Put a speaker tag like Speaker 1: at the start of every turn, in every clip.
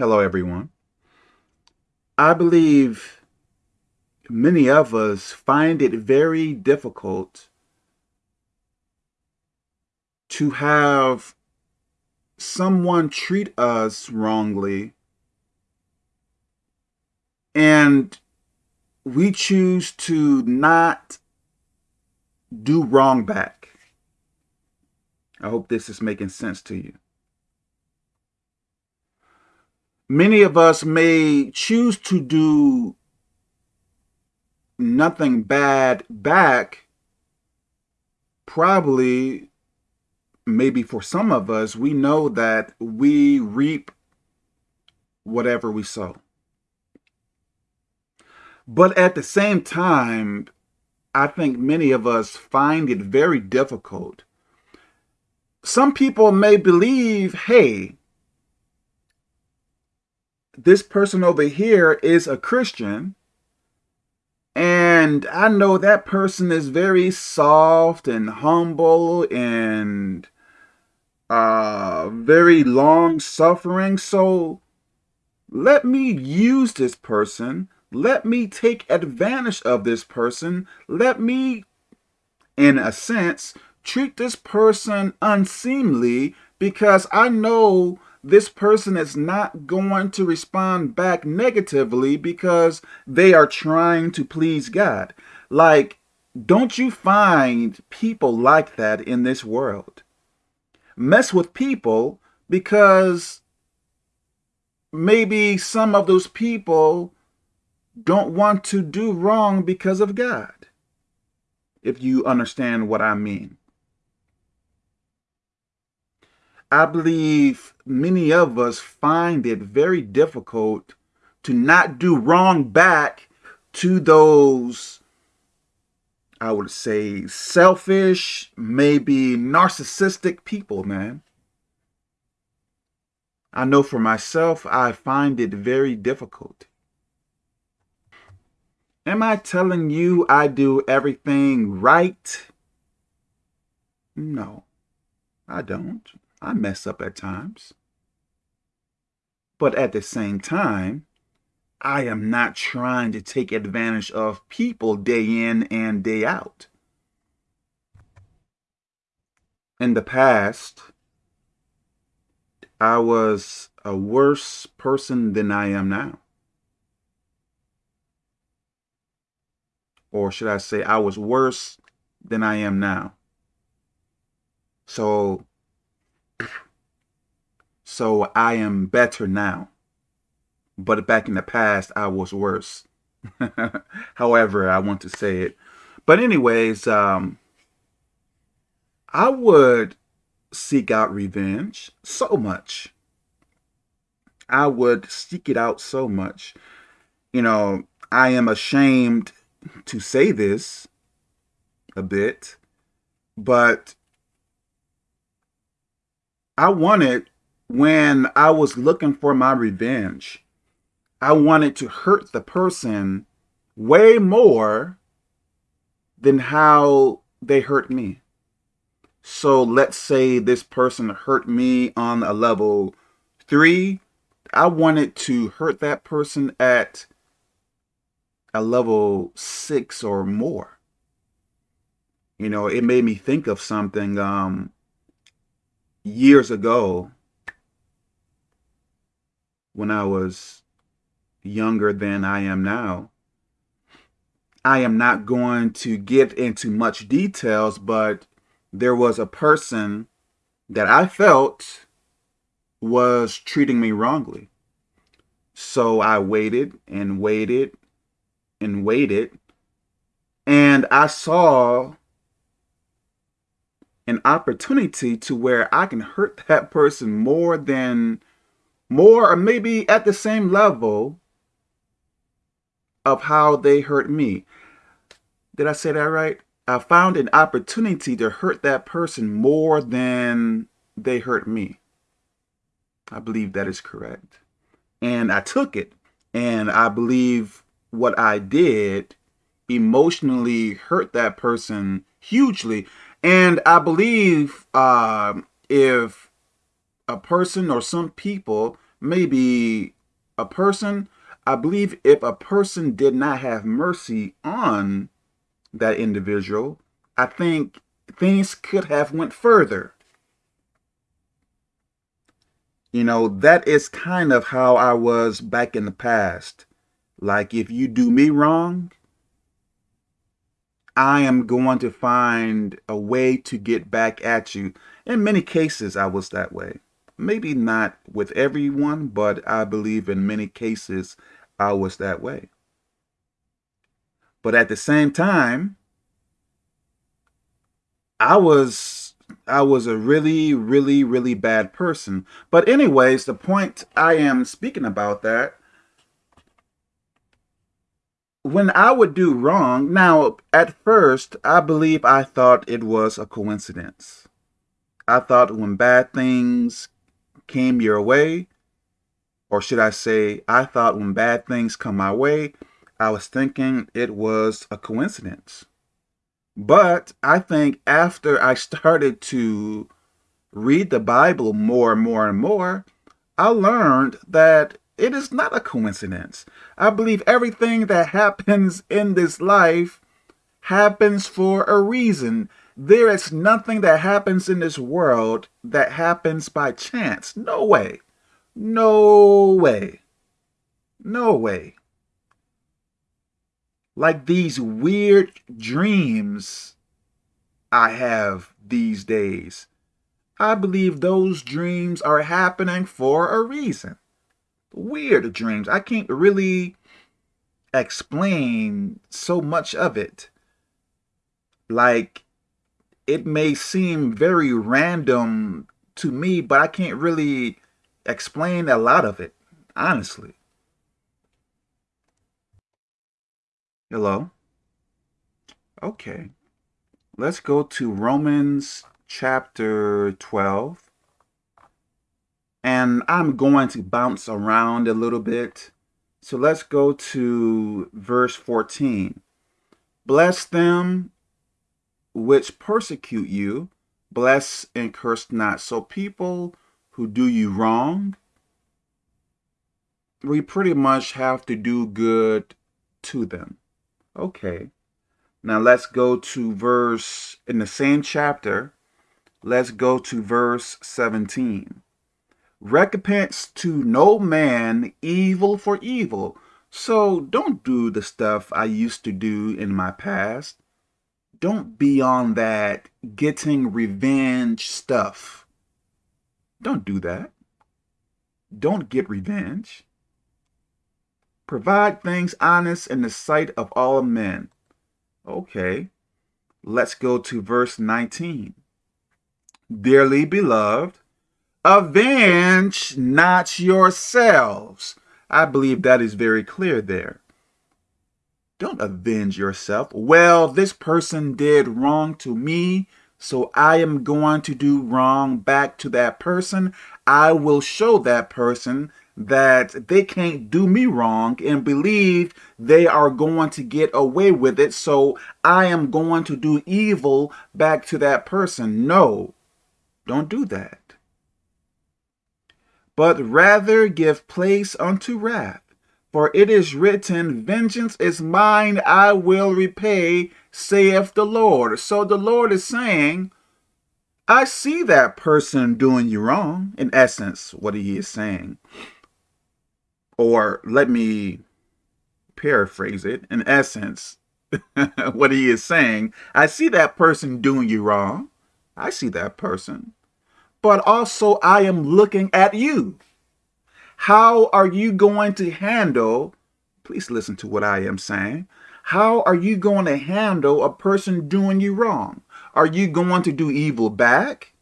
Speaker 1: Hello, everyone. I believe many of us find it very difficult to have someone treat us wrongly and we choose to not do wrong back. I hope this is making sense to you. Many of us may choose to do nothing bad back. Probably, maybe for some of us, we know that we reap whatever we sow. But at the same time, I think many of us find it very difficult. Some people may believe, hey, this person over here is a Christian, and I know that person is very soft and humble and uh, very long suffering. So let me use this person let me take advantage of this person. Let me, in a sense, treat this person unseemly because I know this person is not going to respond back negatively because they are trying to please God. Like, don't you find people like that in this world? Mess with people because maybe some of those people don't want to do wrong because of God, if you understand what I mean. I believe many of us find it very difficult to not do wrong back to those, I would say, selfish, maybe narcissistic people, man. I know for myself, I find it very difficult. Am I telling you I do everything right? No, I don't. I mess up at times. But at the same time, I am not trying to take advantage of people day in and day out. In the past, I was a worse person than I am now. or should I say I was worse than I am now. So, so I am better now. But back in the past, I was worse. However, I want to say it. But anyways, um, I would seek out revenge so much. I would seek it out so much. You know, I am ashamed to say this a bit, but I wanted, when I was looking for my revenge, I wanted to hurt the person way more than how they hurt me. So let's say this person hurt me on a level three. I wanted to hurt that person at a level six or more. You know, it made me think of something um, years ago when I was younger than I am now. I am not going to get into much details, but there was a person that I felt was treating me wrongly. So I waited and waited and waited. And I saw an opportunity to where I can hurt that person more than, more or maybe at the same level of how they hurt me. Did I say that right? I found an opportunity to hurt that person more than they hurt me. I believe that is correct. And I took it. And I believe what I did emotionally hurt that person hugely. And I believe uh, if a person or some people maybe a person, I believe if a person did not have mercy on that individual, I think things could have went further. You know, that is kind of how I was back in the past. Like, if you do me wrong, I am going to find a way to get back at you. In many cases, I was that way. Maybe not with everyone, but I believe in many cases, I was that way. But at the same time, I was I was a really, really, really bad person. But anyways, the point I am speaking about that, when I would do wrong, now, at first, I believe I thought it was a coincidence. I thought when bad things came your way, or should I say, I thought when bad things come my way, I was thinking it was a coincidence. But I think after I started to read the Bible more and more and more, I learned that it is not a coincidence. I believe everything that happens in this life happens for a reason. There is nothing that happens in this world that happens by chance. No way. No way. No way like these weird dreams I have these days. I believe those dreams are happening for a reason. Weird dreams. I can't really explain so much of it. Like, it may seem very random to me, but I can't really explain a lot of it, honestly. Hello? Okay. Let's go to Romans chapter 12. And I'm going to bounce around a little bit. So let's go to verse 14. Bless them which persecute you, bless and curse not. So people who do you wrong, we pretty much have to do good to them. Okay. Now let's go to verse, in the same chapter, let's go to verse 17. Recompense to no man evil for evil. So don't do the stuff I used to do in my past. Don't be on that getting revenge stuff. Don't do that. Don't get revenge. Provide things honest in the sight of all men. Okay, let's go to verse 19. Dearly beloved, avenge not yourselves. I believe that is very clear there. Don't avenge yourself. Well, this person did wrong to me, so I am going to do wrong back to that person. I will show that person that they can't do me wrong and believe they are going to get away with it. So I am going to do evil back to that person. No, don't do that. But rather give place unto wrath. For it is written, Vengeance is mine, I will repay, saith the Lord. So the Lord is saying, I see that person doing you wrong. In essence, what he is saying or let me paraphrase it, in essence, what he is saying, I see that person doing you wrong. I see that person. But also I am looking at you. How are you going to handle, please listen to what I am saying. How are you going to handle a person doing you wrong? Are you going to do evil back?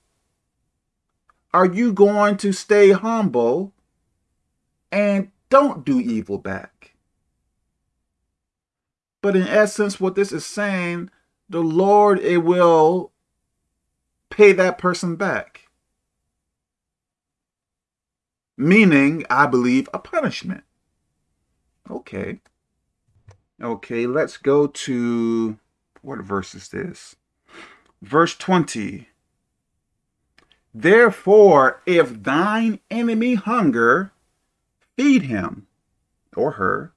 Speaker 1: Are you going to stay humble and don't do evil back. But in essence, what this is saying, the Lord, it will pay that person back. Meaning, I believe, a punishment. Okay. Okay, let's go to, what verse is this? Verse 20. Therefore, if thine enemy hunger, feed him or her.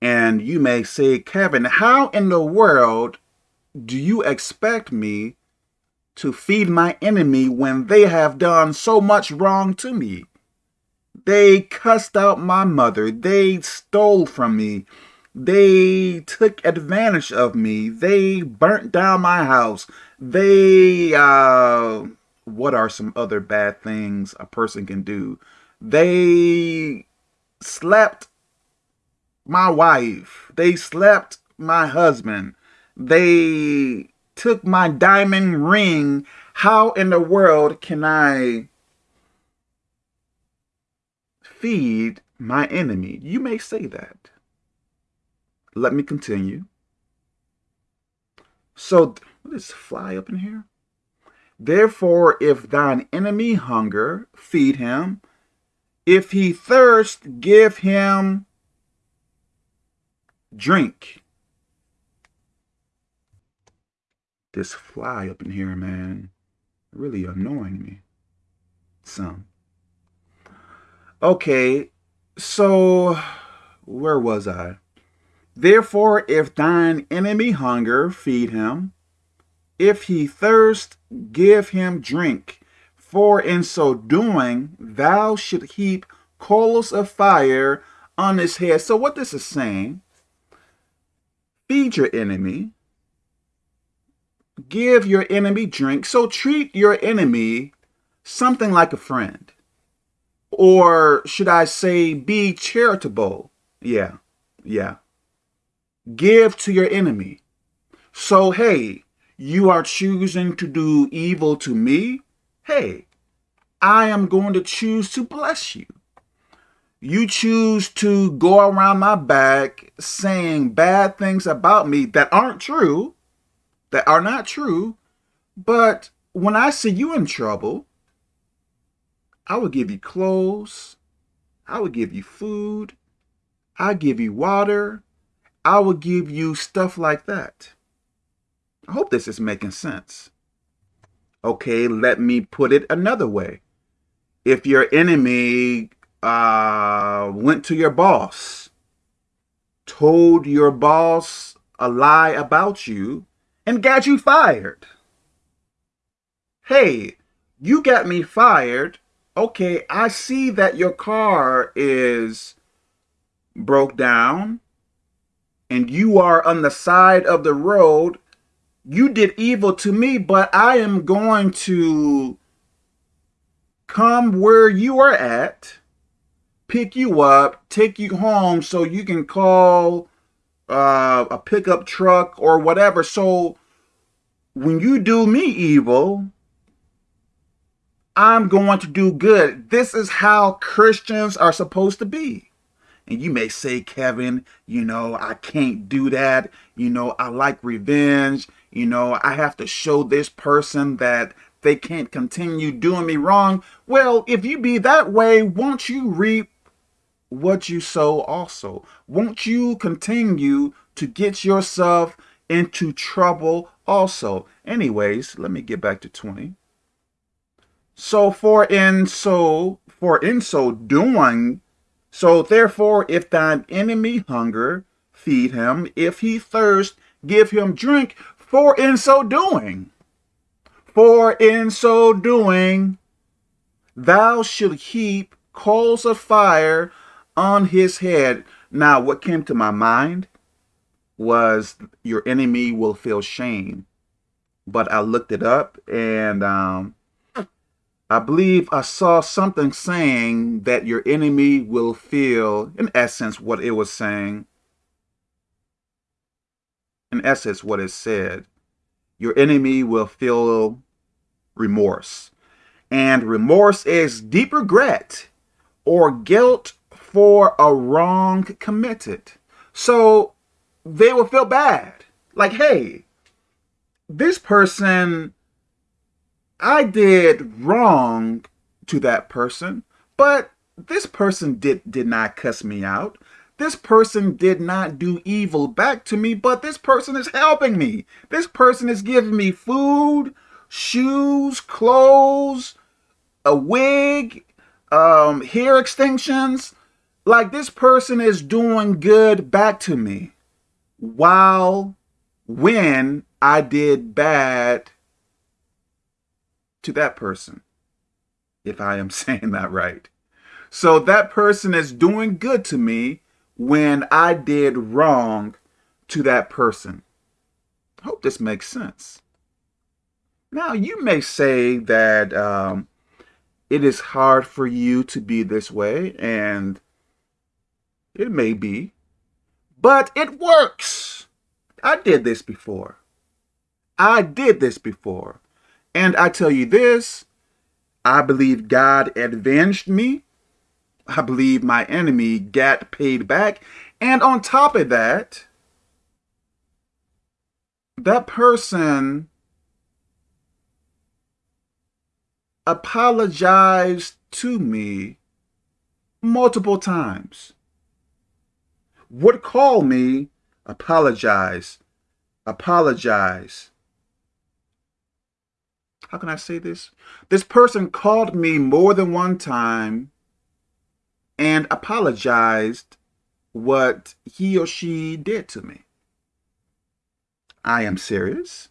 Speaker 1: And you may say, Kevin, how in the world do you expect me to feed my enemy when they have done so much wrong to me? They cussed out my mother. They stole from me. They took advantage of me. They burnt down my house. They, uh, what are some other bad things a person can do? They slept my wife. They slept my husband. They took my diamond ring. How in the world can I feed my enemy? You may say that. Let me continue. So, what is fly up in here? Therefore, if thine enemy hunger, feed him. If he thirst, give him drink. This fly up in here, man, really annoying me. Some. Okay, so where was I? Therefore, if thine enemy hunger, feed him. If he thirst, give him drink. For in so doing, thou should heap coals of fire on his head. So what this is saying, feed your enemy, give your enemy drink. So treat your enemy something like a friend. Or should I say, be charitable? Yeah, yeah give to your enemy. So, hey, you are choosing to do evil to me? Hey, I am going to choose to bless you. You choose to go around my back saying bad things about me that aren't true, that are not true, but when I see you in trouble, I will give you clothes, I will give you food, I give you water, I will give you stuff like that. I hope this is making sense. Okay, let me put it another way. If your enemy uh, went to your boss, told your boss a lie about you, and got you fired. Hey, you got me fired. Okay, I see that your car is broke down and you are on the side of the road, you did evil to me, but I am going to come where you are at, pick you up, take you home so you can call uh, a pickup truck or whatever. So when you do me evil, I'm going to do good. This is how Christians are supposed to be. And you may say, Kevin, you know, I can't do that. You know, I like revenge. You know, I have to show this person that they can't continue doing me wrong. Well, if you be that way, won't you reap what you sow also? Won't you continue to get yourself into trouble also? Anyways, let me get back to 20. So for in so for in so doing so therefore, if thine enemy hunger, feed him. If he thirst, give him drink. For in so doing, for in so doing, thou should heap coals of fire on his head. Now, what came to my mind was your enemy will feel shame. But I looked it up and um, I believe I saw something saying that your enemy will feel, in essence, what it was saying. In essence, what it said. Your enemy will feel remorse. And remorse is deep regret or guilt for a wrong committed. So they will feel bad. Like, hey, this person I did wrong to that person, but this person did, did not cuss me out. This person did not do evil back to me, but this person is helping me. This person is giving me food, shoes, clothes, a wig, um, hair extensions. like this person is doing good back to me while when I did bad to that person, if I am saying that right. So that person is doing good to me when I did wrong to that person. I hope this makes sense. Now, you may say that um, it is hard for you to be this way, and it may be, but it works. I did this before. I did this before. And I tell you this, I believe God avenged me. I believe my enemy got paid back. And on top of that, that person apologized to me multiple times. Would call me, apologize, apologize. How can I say this? This person called me more than one time and apologized what he or she did to me. I am serious.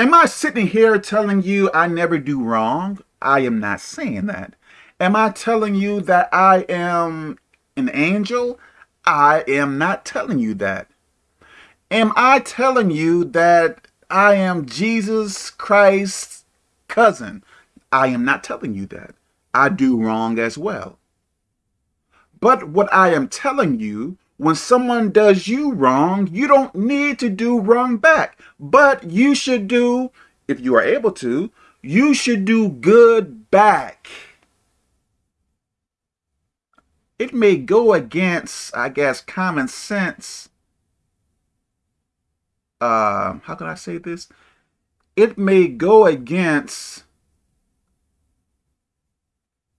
Speaker 1: Am I sitting here telling you I never do wrong? I am not saying that. Am I telling you that I am an angel? I am not telling you that. Am I telling you that I am Jesus Christ's cousin? I am not telling you that. I do wrong as well. But what I am telling you, when someone does you wrong, you don't need to do wrong back. But you should do, if you are able to, you should do good back. It may go against, I guess, common sense. Uh, how can I say this? It may go against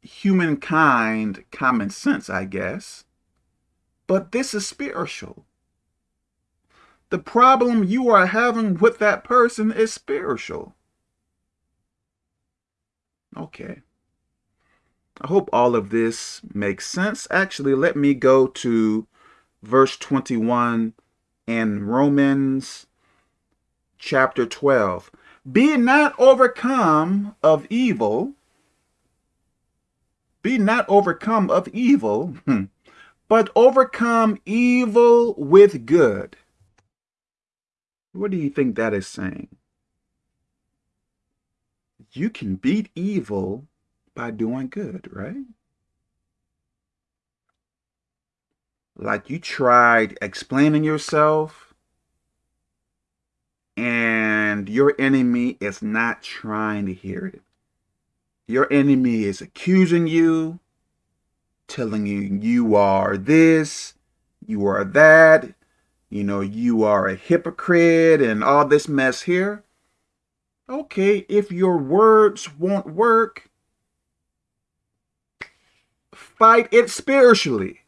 Speaker 1: humankind common sense, I guess. But this is spiritual. The problem you are having with that person is spiritual. Okay. I hope all of this makes sense. Actually, let me go to verse 21 in Romans chapter 12. Be not overcome of evil, be not overcome of evil, hmm, but overcome evil with good. What do you think that is saying? You can beat evil by doing good, right? Like you tried explaining yourself and your enemy is not trying to hear it. Your enemy is accusing you, telling you you are this, you are that, you know, you are a hypocrite and all this mess here. Okay, if your words won't work, fight it spiritually.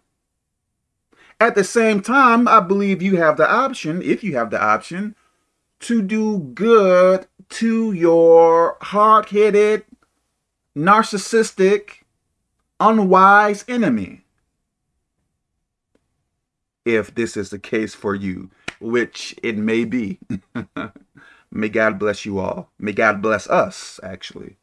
Speaker 1: At the same time, I believe you have the option, if you have the option, to do good to your hard-headed, narcissistic, unwise enemy. If this is the case for you, which it may be. may God bless you all. May God bless us, actually.